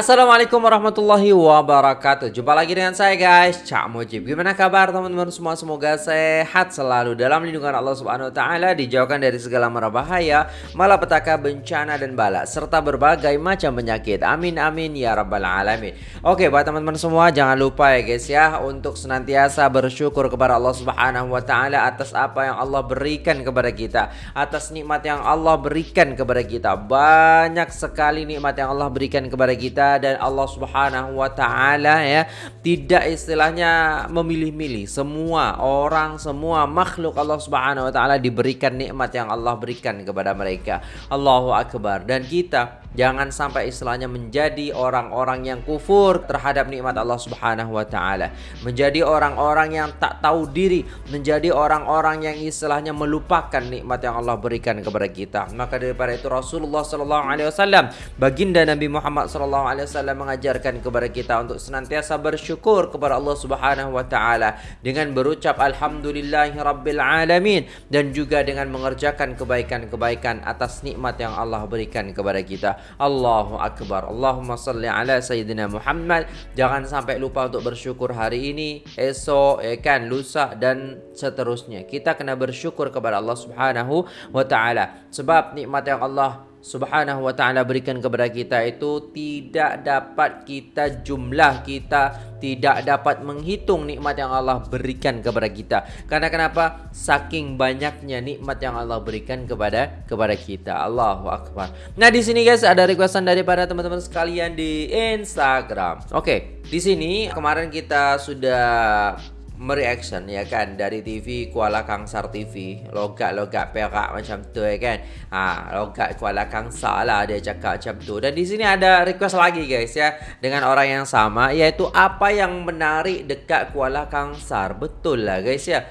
Assalamualaikum warahmatullahi wabarakatuh. Jumpa lagi dengan saya guys. Cak Mujib. Gimana kabar teman-teman semua? Semoga sehat selalu Dalam lindungan Allah subhanahu wa ta'ala Dijauhkan dari segala mara bahaya Malapetaka, bencana dan bala Serta berbagai macam penyakit. Amin amin ya rabbal alamin. Oke buat teman-teman semua Jangan lupa ya guys ya Untuk senantiasa bersyukur kepada Allah subhanahu wa ta'ala Atas apa yang Allah berikan kepada kita Atas nikmat yang Allah berikan kepada kita. Banyak sekali nikmat yang Allah berikan kepada kita dan Allah Subhanahu wa taala ya tidak istilahnya memilih-milih. Semua orang semua makhluk Allah Subhanahu wa taala diberikan nikmat yang Allah berikan kepada mereka. Allahu akbar. Dan kita Jangan sampai istilahnya menjadi orang-orang yang kufur terhadap nikmat Allah Subhanahu wa taala. Menjadi orang-orang yang tak tahu diri, menjadi orang-orang yang istilahnya melupakan nikmat yang Allah berikan kepada kita. Maka daripada itu Rasulullah sallallahu alaihi wasallam, baginda Nabi Muhammad sallallahu alaihi wasallam mengajarkan kepada kita untuk senantiasa bersyukur kepada Allah Subhanahu wa taala dengan berucap alhamdulillahirabbil alamin dan juga dengan mengerjakan kebaikan-kebaikan atas nikmat yang Allah berikan kepada kita. Allahu Akbar. Allahumma salli ala Sayyidina Muhammad. Jangan sampai lupa untuk bersyukur hari ini Esok, eh kan, lusa dan seterusnya. Kita kena bersyukur kepada Allah subhanahu wa ta'ala. Sebab nikmat yang Allah Subhanahu wa taala berikan kepada kita itu tidak dapat kita jumlah kita tidak dapat menghitung nikmat yang Allah berikan kepada kita. Karena kenapa? Saking banyaknya nikmat yang Allah berikan kepada kepada kita. Allahu akbar. Nah, di sini guys ada requestan daripada teman-teman sekalian di Instagram. Oke, okay, di sini kemarin kita sudah mereaction ya kan? Dari TV Kuala Kangsar TV logat-logat perak macam tu ya kan? Ha logat Kuala Kangsar lah dia cakap macam tu. Dan di sini ada request lagi guys ya. Dengan orang yang sama iaitu apa yang menarik dekat Kuala Kangsar. Betul lah guys ya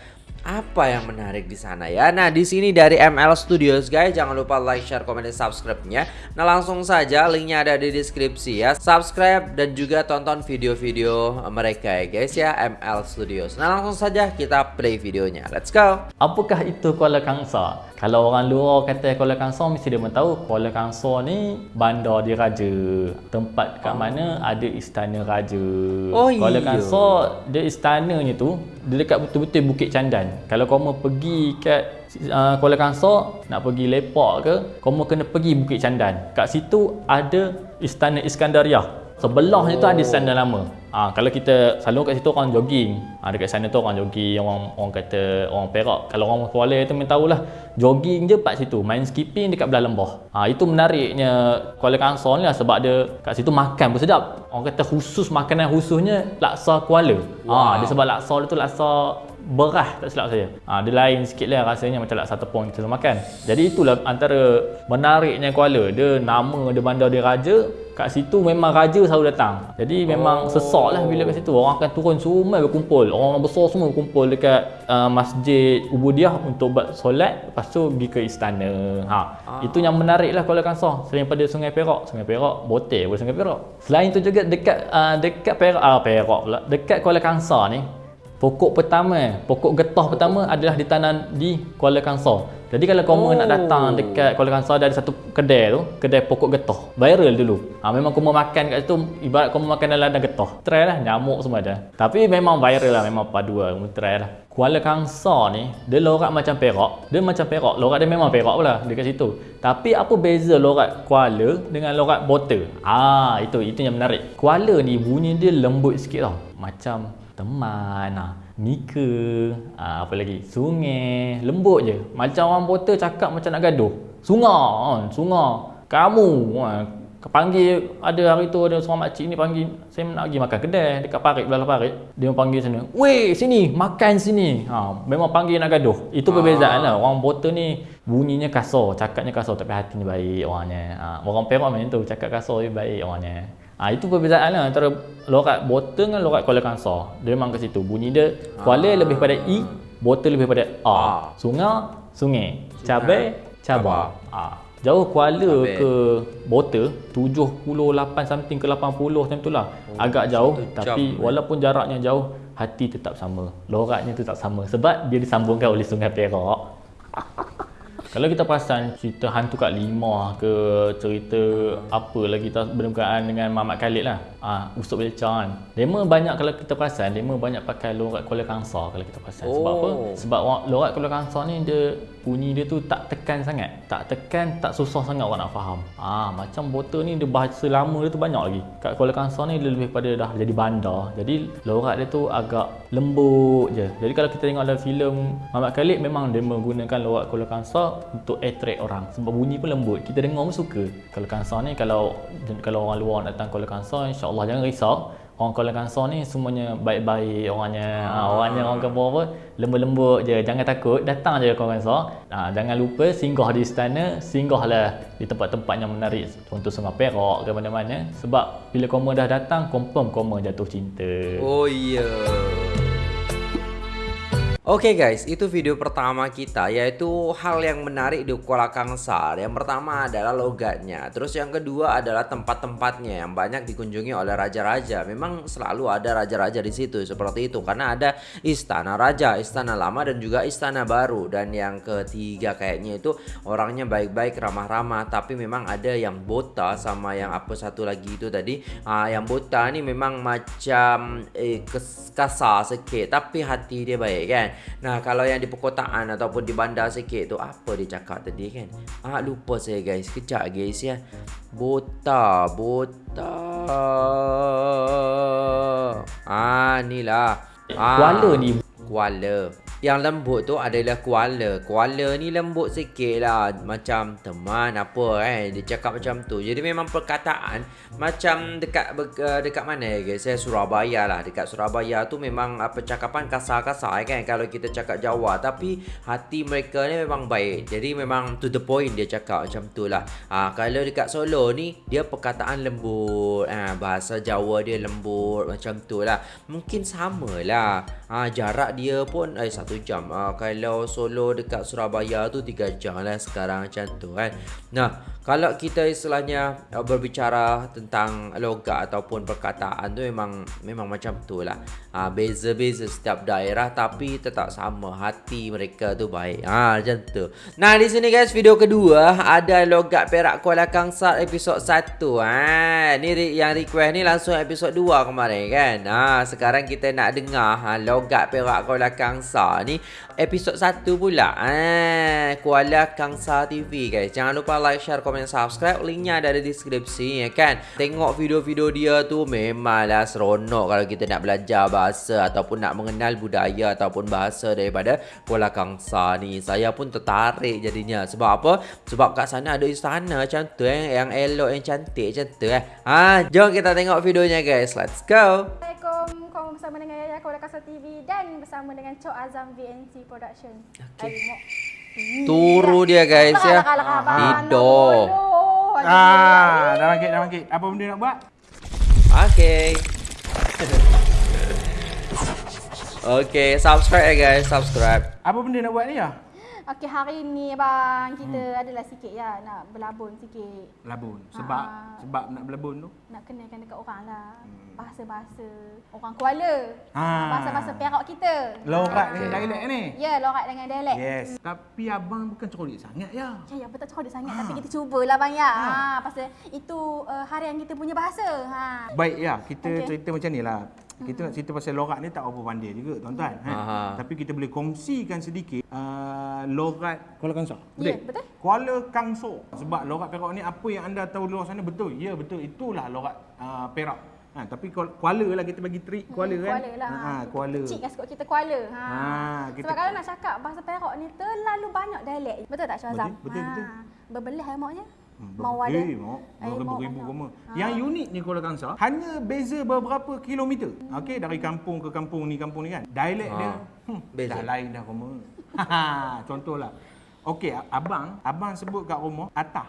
apa yang menarik di sana ya? Nah, di sini dari ML Studios guys, jangan lupa like, share, komen, dan subscribe-nya. Nah, langsung saja linknya ada di deskripsi ya. Subscribe dan juga tonton video-video mereka ya guys ya, ML Studios. Nah, langsung saja kita play videonya. Let's go. Apakah itu Kuala Kangsar? Kalau orang luar kata Kuala Kangsar mesti dia tahu Kuala Kangsar ni bandar diraja. Tempat kat oh. mana ada istana raja. Oh, Kuala Kangsar dia istananya tu dia dekat betul-betul Bukit Candan. Kalau kau mau pergi kat uh, Kuala Kangsar nak pergi lepak ke, kau mau kena pergi Bukit Candan. Kat situ ada istana Iskandariah. Sebelahnya oh. tu ada istana lama. Ha, kalau kita selalu kat situ orang jogging. Ha, dekat sana tu orang jogging, orang orang kata orang Perak. Kalau orang Kuala tu memang tahulah jogging je kat situ, main skipping dekat belah lembah. Ha, itu menariknya Kuala Kangsar ni lah sebab dia kat situ makan pun sedap. Orang kata khusus makanan khususnya laksa Kuala. Wow. Ha, dia sebab laksa dia tu laksa berah tak silap saya. Ha, dia lain sikit lah rasanya macam laksa tepung kita makan. Jadi itulah antara menariknya Kuala. Dia nama dia bandar dia raja. Kat situ memang raja selalu datang. Jadi memang oh. sesak lah bila kat situ. Orang akan turun semua berkumpul. Orang besar semua berkumpul dekat uh, masjid Ubudiah untuk buat solat. Lepas tu pergi ke istana. Ha. Ah. Itu yang menarik lah Kuala Kangsar. Selain pada Sungai Perak. Sungai Perak, Botel pun Sungai Perak. Selain tu juga dekat uh, dekat Perak, ah, Perak pula. Dekat Kuala Kangsar ni, Pokok pertama, pokok getah pertama adalah ditanam di Kuala Kangsar. Jadi kalau kamu oh. nak datang dekat Kuala Kangsar ada satu kedai tu, kedai pokok getah. Viral dulu. Ha, memang kamu makan kat situ ibarat kamu makan dalam ladang getah. Try lah, nyamuk semua ada. Tapi memang viral lah, memang padu lah. Kamu try lah. Kuala Kangsar ni, dia lorak macam perak. Dia macam perak. Lorak dia memang perak pula dekat situ. Tapi apa beza lorak Kuala dengan lorak botol? Ah, itu itu yang menarik. Kuala ni bunyi dia lembut sikit tau. Macam teman ah nika ah, apa lagi? Sungai lembut je. Macam orang botol cakap macam nak gaduh. Sungai sungai. Kamu ah, panggil ada hari tu ada seorang makcik ni panggil saya nak pergi makan kedai. Dekat parit belah parit. Dia panggil sana weh sini makan sini. Ha, memang panggil nak gaduh. Itu perbezaan lah. Orang botol ni bunyinya kasar cakapnya kasar tapi hatinya baik orangnya. Ha, orang perak macam tu cakap kasar dia baik orangnya Ha, itu perbezaan lah antara lorat botol dengan lorat Kuala Kangsar. Dia memang ke situ. Bunyi dia Kuala lebih pada I, botol lebih pada A. A. Sungai, sungai. Cabai, cabai. Ha. Jauh Kuala Cabai. ke botol 78 something ke 80 macam tu lah. Oh, Agak jauh tapi jam. walaupun jaraknya jauh, hati tetap sama. Loratnya tetap sama sebab dia disambungkan oleh Sungai Perak. Kalau kita perasan cerita hantu kat lima ke cerita apa lagi kita berkenaan dengan Mamat Khalid lah. Ah, ha, Usop Belca kan. Dema banyak kalau kita perasan, dema banyak pakai lorat Kuala Kangsar kalau kita perasan. Sebab oh. apa? Sebab lorat Kuala Kangsar ni dia bunyi dia tu tak tekan sangat. Tak tekan, tak susah sangat orang nak faham. Ah, macam botol ni dia bahasa lama dia tu banyak lagi. Kat Kuala Kangsar ni dia lebih pada dah jadi bandar. Jadi lorat dia tu agak lembut je. Jadi kalau kita tengok dalam filem Mamat Khalid memang dia menggunakan lorat Kuala Kangsar untuk attract orang sebab bunyi pun lembut kita dengar pun suka Kuala Kangsar ni kalau kalau orang luar datang Kuala Kangsar insyaAllah jangan risau orang Kuala Kangsar ni semuanya baik-baik orangnya ha, orangnya orang kampung apa lembut-lembut je. Jangan takut datang je Kuala Kangsar. Ha, jangan lupa singgah di istana singgahlah di tempat-tempat yang menarik contoh Sungai Perak ke mana-mana. Sebab bila koma dah datang confirm koma jatuh cinta. Oh iya. yeah. Oke okay guys, itu video pertama kita yaitu hal yang menarik di Kuala Kangsar. Yang pertama adalah logatnya, terus yang kedua adalah tempat-tempatnya yang banyak dikunjungi oleh raja-raja. Memang selalu ada raja-raja di situ seperti itu karena ada istana raja, istana lama dan juga istana baru. Dan yang ketiga kayaknya itu orangnya baik-baik, ramah-ramah, tapi memang ada yang bota sama yang apa satu lagi itu tadi. Ah, yang bota ini memang macam eh, kasar sikit, tapi hati dia baik kan. Nah kalau yang di perkotaan ataupun di bandar sikit tu apa dia cakap tadi kan? Ah lupa saya guys. Kejap guys ya. Bota, bota. Ah ni lah. Ah, Kuala ni. Kuala. Yang lembut tu adalah kuala. Kuala ni lembut sikit lah. Macam teman apa eh? Dia cakap macam tu. Jadi memang perkataan Macam dekat uh, dekat mana ya guys? Saya Surabaya lah. Dekat Surabaya tu memang apa cakapan kasar-kasar kan? Kalau kita cakap Jawa. Tapi hati mereka ni memang baik. Jadi memang to the point dia cakap macam tu lah. Ha, Kalau dekat Solo ni Dia perkataan lembut. Ha, Bahasa Jawa dia lembut. Macam tu lah. Mungkin sama lah ha, Jarak dia pun eh, satu jam. Uh, Kalau solo dekat Surabaya tu tiga jam lah sekarang macam tu kan? Nah kalau kita istilahnya uh, berbicara tentang logat ataupun perkataan tu memang memang macam tu lah. Uh, Beza-beza setiap daerah tapi tetap sama hati mereka tu baik. Ha, Macam tu. Nah di sini guys video kedua ada logat Perak Kuala Kangsar episod 1 ha, Ni yang request ni langsung episod 2 kemarin kan? Ha, Sekarang kita nak dengar ha, logat Perak Kuala Kangsar ni? Episod 1 pula. Eh Kuala Kangsa TV guys. Jangan lupa like share komen subscribe. Linknya ada di deskripsi ya kan? Tengok video-video dia tu memanglah seronok kalau kita nak belajar bahasa ataupun nak mengenal budaya ataupun bahasa daripada Kuala Kangsa ni. Saya pun tertarik jadinya. Sebab apa? Sebab kat sana ada istana macam tu eh yang elok yang cantik macam tu eh. Ha jom kita tengok videonya guys. Let's go Bersama dengan Yaya Kuala Kasar TV dan bersama dengan Cok Azam VNC Production. Okay. Turu dia guys ya. Tidur. Ah, dah bangkit, dah bangkit. Apa benda nak buat? Okay. okay, subscribe ya guys, subscribe. Apa benda nak buat ni ya? Okey, hari ni bang kita hmm. adalah sikit ya nak berlabun sikit. Berlabun. Sebab ha. sebab nak berlabun tu? Nak kenalkan dekat orang lah. Hmm. Bahasa-bahasa orang Kuala. Ha. Bahasa-bahasa Perak kita. Lorat ha. dengan dialek ni. Ya, lorat dengan dialek. Yes. Hmm. Tapi abang bukan cerodik sangat ya. Ya, apa tak cerodik sangat ha. tapi kita cubalah bang ya. Ha. ha. pasal itu uh, harian kita punya bahasa. Ha. Baik ya, kita okay. cerita macam ni lah. Kita nak cerita pasal lorat ni tak apa pandai juga tuan-tuan. Ha. Tapi kita boleh kongsikan sedikit uh, lorat Kuala Kangsar. Ya, betul. Kuala Kangsar. Sebab lorat Perak ni apa yang anda tahu luar sana betul. Ya, betul. Itulah lorat uh, Perak. Ha, tapi Kuala lah kita bagi trik Kuala hmm, kan. Kuala lah. Ha, Kuala. Kecil kan kita Kuala. Ha. ha kita Sebab kalau nak cakap bahasa Perak ni terlalu banyak dialek. Betul tak Syazam? Betul, betul. betul. Ha. Berbelah ya mau ada. Eh, mau. Ribu-ribu koma. Ha. Yang uniknya Kuala Kangsar, hanya beza beberapa kilometer. Hmm. Okey, dari kampung ke kampung ni, kampung ni kan. Dialek ha. dia hmm, beza. dah lain dah koma. Contohlah. Okey, abang, abang sebut kat rumah atah.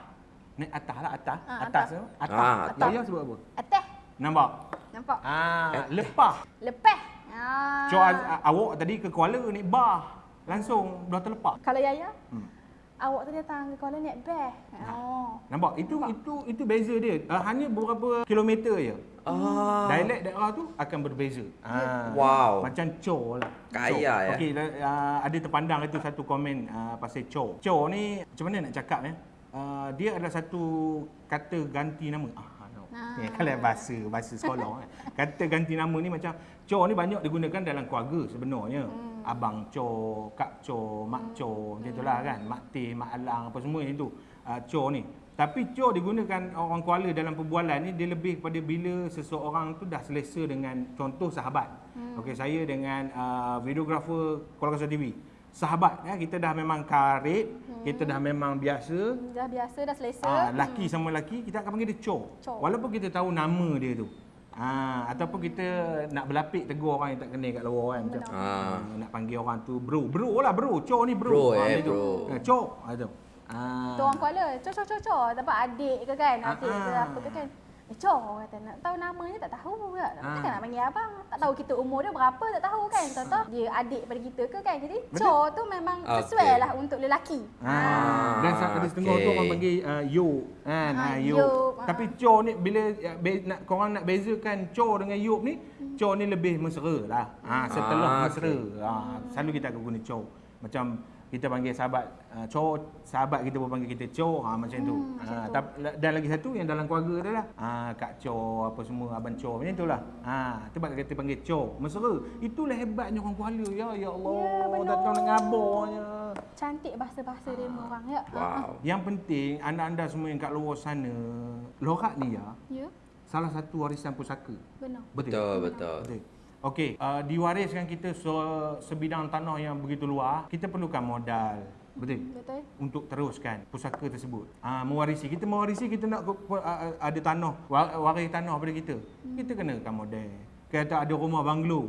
Naik atah lah, atah. Ha, atas tu. Atah. Ha, atah. Yang sebut apa? Atah. Nampak? Nampak. Ah, eh. lepah. Lepah. Ah. Cuma awak tadi ke Kuala ni bah. Langsung dah terlepas. Kalau Yaya? Hmm. Awak tu datang ke Kuala naik best. Oh. Nampak? Itu Nampak. itu itu beza dia. Uh, hanya beberapa kilometer je. Ah. Dialek daerah tu akan berbeza. Ah. Wow. Macam Cho lah. Kaya cho. ya. Okey, uh, ada terpandang itu satu komen uh, pasal Cho. Cho ni macam mana nak cakap ya? Uh, dia adalah satu kata ganti nama. Ah, Ah. Ya, kalau bahasa bahasa sekolah kan. Kata ganti nama ni macam Cho ni banyak digunakan dalam keluarga sebenarnya. Hmm. Abang Cho, Kak Cho, Mak hmm. macam itulah kan. Mak Teh, Mak Alang apa semua itu. Uh, Cho ni. Tapi Cho digunakan orang Kuala dalam perbualan ni dia lebih kepada bila seseorang tu dah selesa dengan contoh sahabat. Hmm. Okey, saya dengan uh, videographer Kuala Kasar TV sahabat ya kita dah memang karib hmm. kita dah memang biasa dah biasa dah selesa ah laki hmm. sama laki kita akan panggil dia cho. cho walaupun kita tahu nama dia tu ah ataupun kita nak berlapik tegur orang yang tak kenal kat luar kan macam ah. nak panggil orang tu bro. Bro lah bro. Cho ni bro. Bro ah, eh, bro. Ah, cho ah tu. Ah. Tu orang Kuala cho cho cho cho dapat adik ke kan adik ah, ke apa ke kan. Eh, Cho kata nak tahu namanya tak tahu pula. Ha. Takkan panggil abang. Tak tahu kita umur dia berapa tak tahu kan. Tahu dia adik pada kita ke kan. Jadi Betul? Cho tu memang sesuai okay. lah untuk lelaki. Ha. ha. Dan saat ada setengah okay. tu orang panggil uh, Yo. Kan? Ha, ha, yo. yo. Tapi Cho ni bila ya, be, nak, korang nak bezakan Cho dengan Yo ni. Hmm. Cho ni lebih mesra lah. Ha, setelah ha, mesra. Okay. Ha, selalu kita akan guna Cho. Macam kita panggil sahabat uh, cho sahabat kita pun panggil kita cho ha macam hmm, tu. ha dan lagi satu yang dalam keluarga tu lah. Ha kak cho apa semua abang cho macam itulah ha sebab kita panggil cho. Mesra. Itulah hebatnya orang Kuala. Ya ya Allah. Ya, datang dengan abornya cantik bahasa-bahasa dia ha. orang ya. Wow. Yang penting anda-anda semua yang kat luar sana lorak ni ya ya. salah satu warisan pusaka. Benar. Betul betul, betul. betul. Okey, uh, diwariskan kita se sebidang tanah yang begitu luas, kita perlukan modal. Betul? Betul. Untuk teruskan pusaka tersebut. Ah, uh, mewarisi. Kita mewarisi kita nak uh, ada tanah, waris tanah pada kita. Hmm. Kita kenakan modal. Kita ada rumah banglo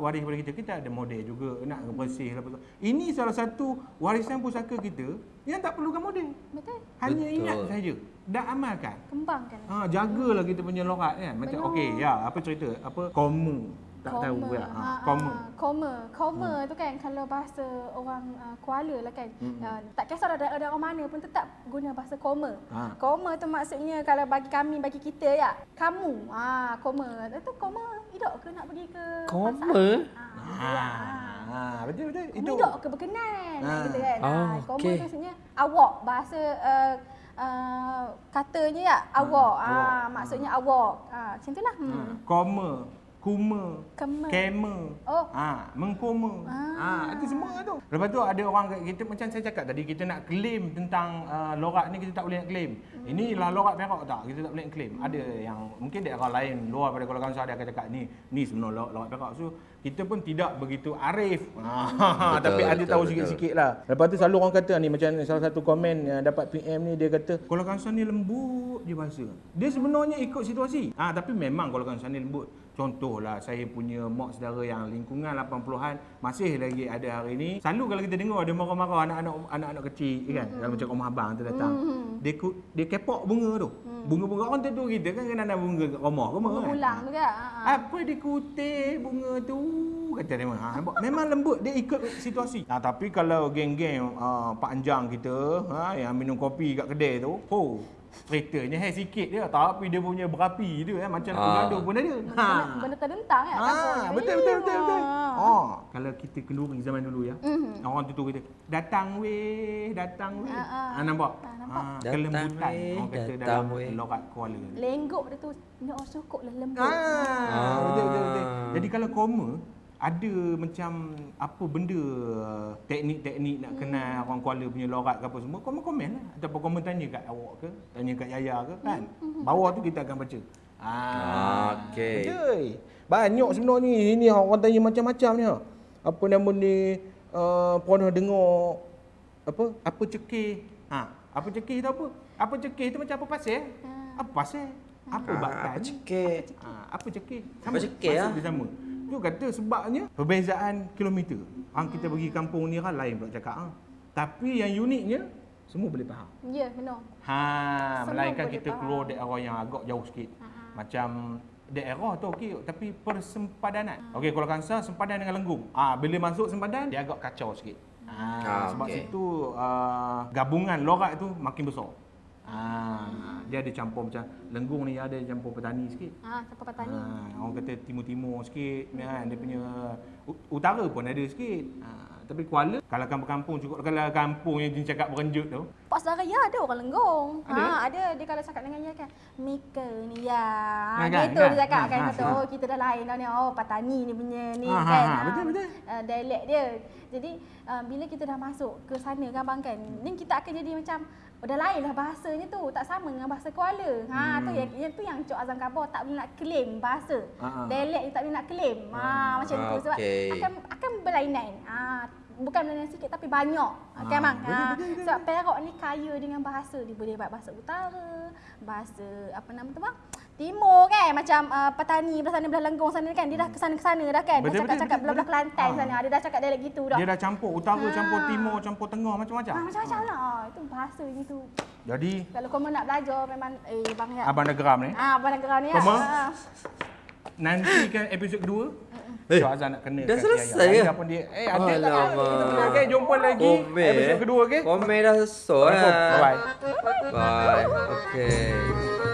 waris pada kita. Kita ada model juga nak bersih apa Ini salah satu warisan pusaka kita yang tak perlukan model. Betul. Hanya Betul. ingat saja. Dah amalkan. Kembangkan. Ha, jagalah kita punya lorat kan. Macam okey, ya, apa cerita? Apa komu tak koma. tahu ya. Ha, koma. Koma. Koma hmm. tu kan kalau bahasa orang uh, Kuala lah kan. Hmm. Uh, tak kisah ada, ada orang mana pun tetap guna bahasa koma. Ha. Koma tu maksudnya kalau bagi kami, bagi kita ya. Kamu. Ha, koma. Itu koma hidup ke nak pergi ke Koma? Ha. Ha. ha. Betul betul. Itu hidup ke berkenan ha. gitu kan. Oh, ha. Koma okay. tu maksudnya awak bahasa uh, uh, katanya ya awak. Ha. ha. maksudnya awak. Ha. macam itulah. Hmm. Ha. Koma kuma, kema, oh. ha, mengkoma. Ah. Ha, itu semua tu. Lepas tu ada orang kita macam saya cakap tadi kita nak claim tentang uh, lorat ni kita tak boleh nak claim. Hmm. Inilah lorat Perak tak? Kita tak boleh nak claim. Hmm. Ada yang mungkin daerah lain luar pada Kuala Kangsar dia akan cakap ni ni sebenarnya lorat, lorat Perak. So kita pun tidak begitu arif. Ha, tapi ada betul, tahu sikit-sikit lah. Lepas tu selalu orang kata ni macam salah satu komen yang dapat PM ni dia kata Kuala Kangsar ni lembut je bahasa. Dia sebenarnya ikut situasi. Ha, tapi memang Kuala Kangsar ni lembut. Contohlah saya punya mak saudara yang lingkungan 80-an masih lagi ada hari ini. Selalu kalau kita dengar ada marah-marah anak-anak anak-anak kecil kan mm-hmm. macam rumah abang tu datang. Mm-hmm. Dia dia kepok bunga tu. Mm. Bunga-bunga orang tentu kita kan kena ada bunga kat rumah rumah kan. Pulang tu kan. Apa dia kutip bunga tu kata dia ha, memang lembut dia ikut situasi. Nah, tapi kalau geng-geng uh, Pak Anjang kita ha, yang minum kopi kat kedai tu, oh Ceritanya hai sikit dia tapi dia punya berapi dia eh macam nak bergaduh pun ada. Ha. Benda terdentang kan. Ha. Betul betul betul betul. Oh, kalau kita kenduri zaman dulu ya. Mm-hmm. Orang tu tu kita datang weh, datang weh. Ha, nampak? Ha, nampak. Ha, kelembutan. Orang kata dalam lorat Kuala. Lenggok dia tu nak sukuk lah lembut. Ha. ha. Betul betul betul. Jadi kalau koma ada macam apa benda teknik-teknik nak kenal hmm. orang Kuala punya lorat ke apa semua komen-komen lah. Ataupun komen tanya kat awak ke tanya kat Yaya ke kan? Hmm. bawah tu kita akan baca. Ah okey. banyak sebenarnya ni ini orang tanya macam-macam ni ha. apa nama ni uh, pernah dengar apa? Apa cekih? Ha apa cekih tu apa? Apa cekih tu macam apa pasal hmm. apa pasal apa ah, bakal apa cekih? ha, apa cekih? Sama apa cekih ah? sama Tu kata sebabnya perbezaan kilometer. Hang kita pergi kampung ni kan lain pula cakap ha. Tapi yang uniknya semua boleh faham. Ya, benar. Ha, semua melainkan kita faham. keluar daerah yang agak jauh sikit. Aha. Macam daerah tu okey tapi persempadanan. Ha. Okey, kalau kansa sempadan dengan lenggung. Ah, ha, bila masuk sempadan dia agak kacau sikit. Ha, Ah, sebab okay. situ uh, gabungan lorak tu makin besar. Ah, dia ada campur macam lenggung ni ada campur petani sikit. Ah, campur petani. Ah, orang kata timur-timur sikit kan dia punya utara pun ada sikit. Ah, tapi Kuala kalau kampung-kampung cukup kalau kampung yang dia cakap berenjut tu. Pak saudara ya ada orang lenggong. Ada? Ha ada dia kalau cakap dengan dia kan Mika ni ya. Ha, kan, gitu kan? dia cakap ha, kan ha, kata ha. oh kita dah lain dah ni. Oh petani ni punya ni ha, kan. Ha, ha, betul betul. Uh, dialek dia. Jadi uh, bila kita dah masuk ke sana kan bang kan. Ni kita akan jadi macam dah lain lah bahasanya tu. Tak sama dengan bahasa Kuala. Ha, hmm. tu yang, yang tu yang Cok Azam Kabor tak boleh nak claim bahasa. Uh-huh. Dialek dia tak boleh nak claim. Ha, uh, macam okay. tu. Sebab akan akan berlainan. Ha, bukan berlainan sikit tapi banyak. Ha, bang. Ha, sebab Perak ni kaya dengan bahasa. Dia boleh buat bahasa utara, bahasa apa nama tu bang? Timur kan macam uh, petani belah sana belah Lenggong sana kan dia dah ke sana ke sana dah kan betul, dah cakap belah-belah Kelantan ha. sana dia dah cakap dialek gitu dah dia dah campur utara ha. campur timur campur tengah macam-macam ha, macam-macam lah ha, itu bahasa gitu jadi kalau kau nak belajar memang eh bang ya abang dah geram ni ha abang dah geram ni ya ha. nanti kan episod kedua Eh, Syah Azan nak kena Dah selesai ke? Pun dia, eh, ada oh, tak? Kita okay, jumpa lagi Komen, episod eh. kedua, okey? Komen dah selesai. Bye-bye. Bye. Okay.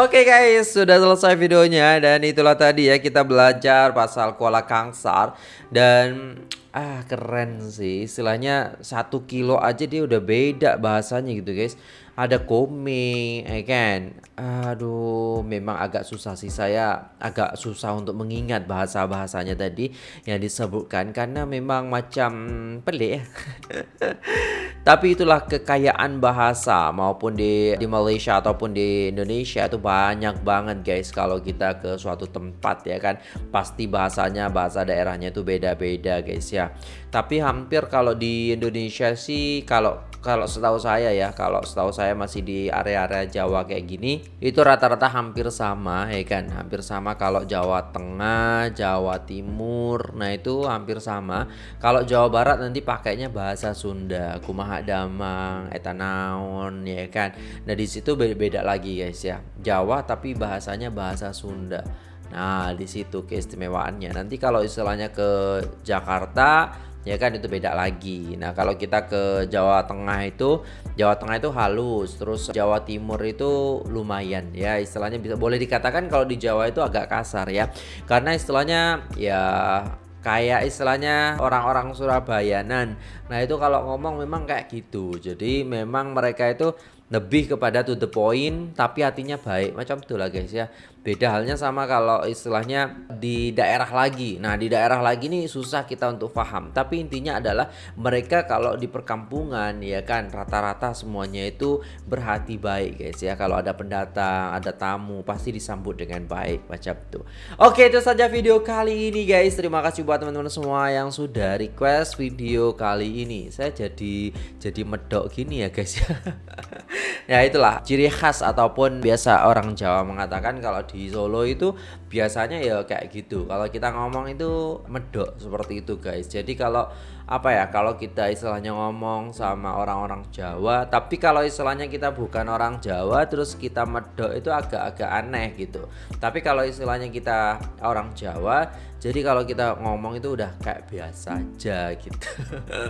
Oke okay guys, sudah selesai videonya dan itulah tadi ya kita belajar pasal kuala kangsar dan ah keren sih. Istilahnya satu kilo aja dia udah beda bahasanya gitu guys ada komik, ya kan? Aduh, memang agak susah sih saya agak susah untuk mengingat bahasa-bahasanya tadi yang disebutkan karena memang macam pelik. Tapi itulah kekayaan bahasa maupun di di Malaysia ataupun di Indonesia itu banyak banget guys kalau kita ke suatu tempat ya kan pasti bahasanya bahasa daerahnya itu beda-beda guys ya. Tapi hampir kalau di Indonesia sih kalau kalau setahu saya ya kalau setahu saya masih di area-area Jawa kayak gini itu rata-rata hampir sama ya kan? Hampir sama kalau Jawa Tengah Jawa Timur nah itu hampir sama. Kalau Jawa Barat nanti pakainya bahasa Sunda kumaha damang etanaon ya kan? Nah di situ beda-beda lagi guys ya. Jawa tapi bahasanya bahasa Sunda. Nah, di situ keistimewaannya. Nanti kalau istilahnya ke Jakarta ya kan itu beda lagi. Nah, kalau kita ke Jawa Tengah itu Jawa Tengah itu halus, terus Jawa Timur itu lumayan ya, istilahnya bisa boleh dikatakan kalau di Jawa itu agak kasar ya. Karena istilahnya ya kayak istilahnya orang-orang Surabayanan. Nah, itu kalau ngomong memang kayak gitu. Jadi memang mereka itu lebih kepada to the point tapi hatinya baik macam itulah guys ya Beda halnya sama kalau istilahnya di daerah lagi. Nah, di daerah lagi ini susah kita untuk paham. Tapi intinya adalah mereka kalau di perkampungan ya kan rata-rata semuanya itu berhati baik guys ya. Kalau ada pendatang, ada tamu pasti disambut dengan baik macam itu. Oke, itu saja video kali ini guys. Terima kasih buat teman-teman semua yang sudah request video kali ini. Saya jadi jadi medok gini ya guys ya. ya itulah. Ciri khas ataupun biasa orang Jawa mengatakan kalau di Solo itu biasanya ya kayak gitu. Kalau kita ngomong itu medok seperti itu guys. Jadi kalau apa ya kalau kita istilahnya ngomong sama orang-orang Jawa tapi kalau istilahnya kita bukan orang Jawa terus kita medok itu agak-agak aneh gitu. Tapi kalau istilahnya kita orang Jawa jadi kalau kita ngomong itu udah kayak biasa aja gitu.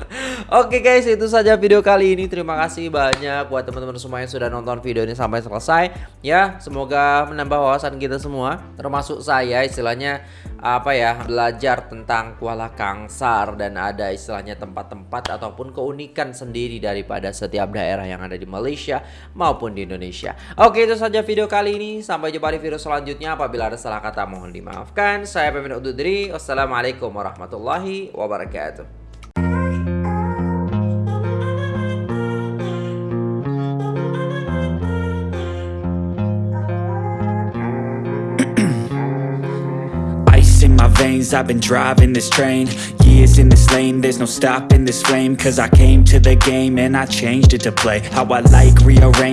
Oke guys itu saja video kali ini. Terima kasih banyak buat teman-teman semua yang sudah nonton video ini sampai selesai. Ya semoga menambah wawasan kita semua. Termasuk saya istilahnya apa ya belajar tentang Kuala Kangsar dan ada istilahnya tempat-tempat ataupun keunikan sendiri daripada setiap daerah yang ada di Malaysia maupun di Indonesia. Oke itu saja video kali ini. Sampai jumpa di video selanjutnya. Apabila ada salah kata mohon dimaafkan. Saya pamit undur diri. Wassalamualaikum warahmatullahi wabarakatuh. veins I've been driving this train Years in this lane There's no stopping this flame Cause I came to the game And I changed it to play How I like rearrange